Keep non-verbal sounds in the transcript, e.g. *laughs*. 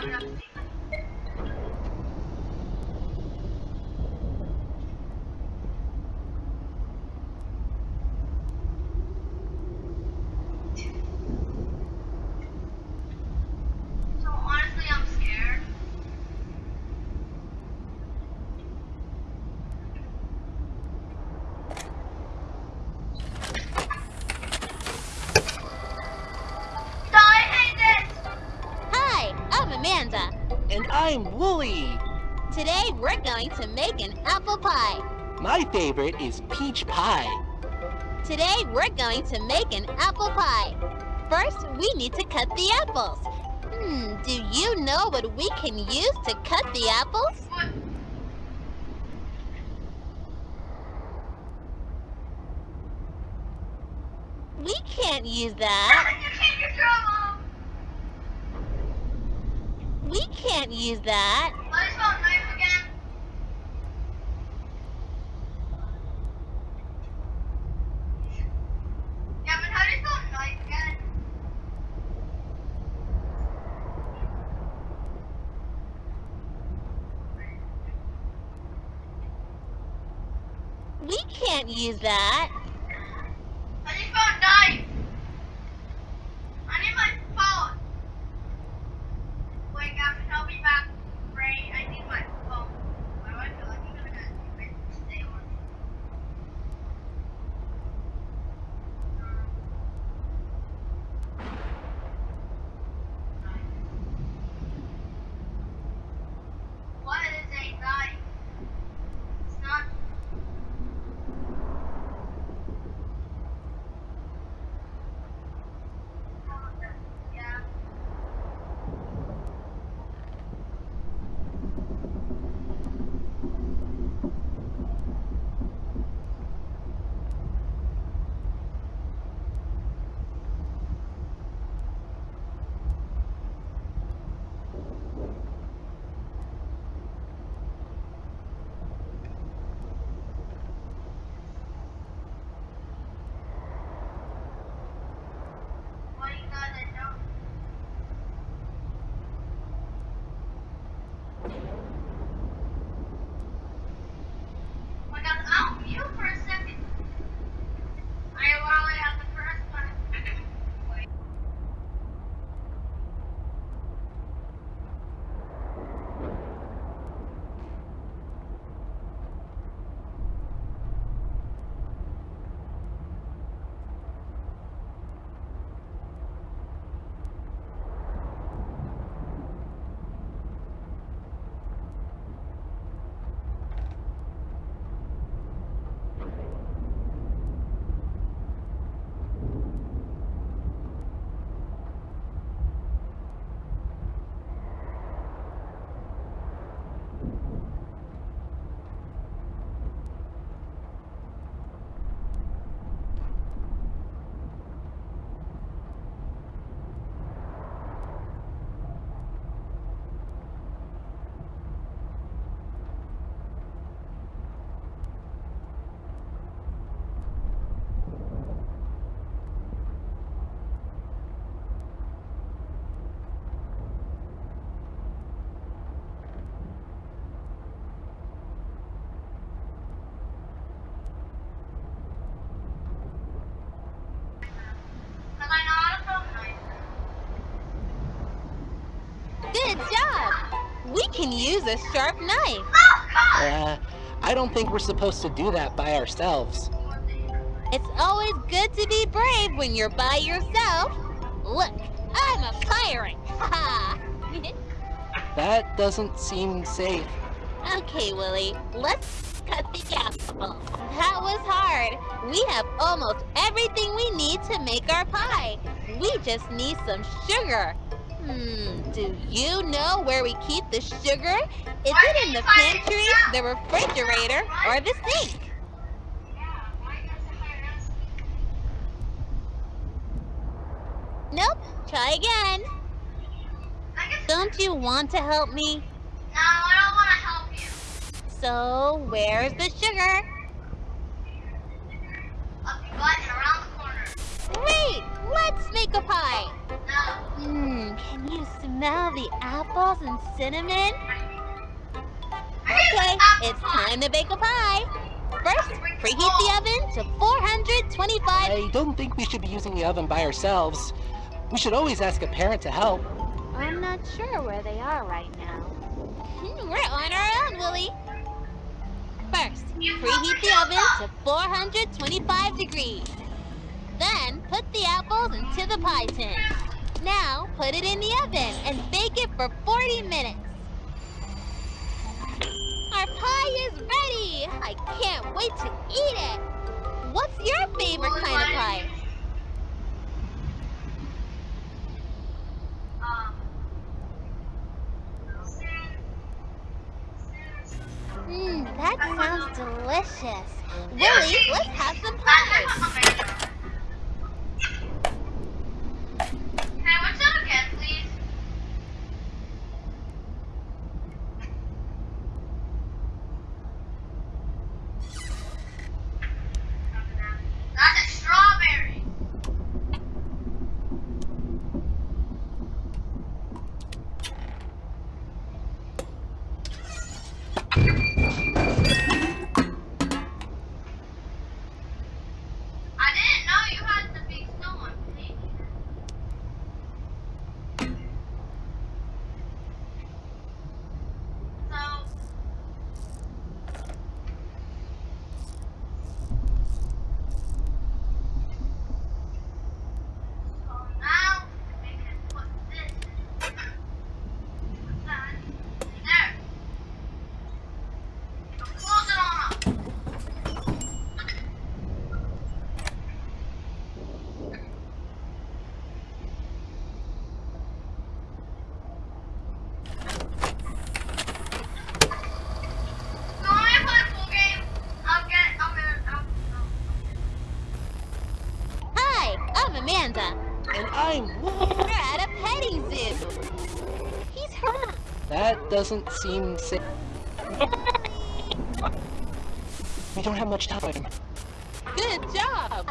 Vargas. I'm Wooly. Today we're going to make an apple pie. My favorite is peach pie. Today we're going to make an apple pie. First, we need to cut the apples. Hmm, do you know what we can use to cut the apples? We can't use that. you can't use your mom! We can't use that. Knife again. Gavin, how do you spell knife again? We can't use that. Good job. We can use a sharp knife. Uh, I don't think we're supposed to do that by ourselves. It's always good to be brave when you're by yourself. Look, I'm a pirate. *laughs* That doesn't seem safe. Okay, Willy, let's cut the apple. That was hard. We have almost everything we need to make our pie. We just need some sugar. Hmm, do you know where we keep the sugar? Is Why it in the pantry, the refrigerator, or the sink? Yeah, why you gotta say my ass? Nope, try again. Don't you want to help me? No, I don't want to help you. So, where's the sugar? Up your butt and around the corner. Great! let's make a pie. Mmm, can you smell the apples and cinnamon? Okay, it's time to bake a pie. First, preheat the oven to 425 I don't think we should be using the oven by ourselves. We should always ask a parent to help. I'm not sure where they are right now. Hmm, We're on our own, Willie. First, preheat the oven to 425 degrees. Then, put the apples into the pie tin. Now, put it in the oven and bake it for 40 minutes. Our pie is ready! I can't wait to eat it! What's your favorite kind of pie? Mmm, that sounds delicious. Willie, let's have some pie. Can I watch that again, please? That's a strawberry. I didn't know you had to be still on page. So So now we can put this. Put that there. So close it on up. So when I play a full game, I'll get. I'm gonna. I'll, I'll, Hi, I'm Amanda. And I'm... We're at a petting zoo. He's hurt. That doesn't seem safe. We don't have much time. Good job.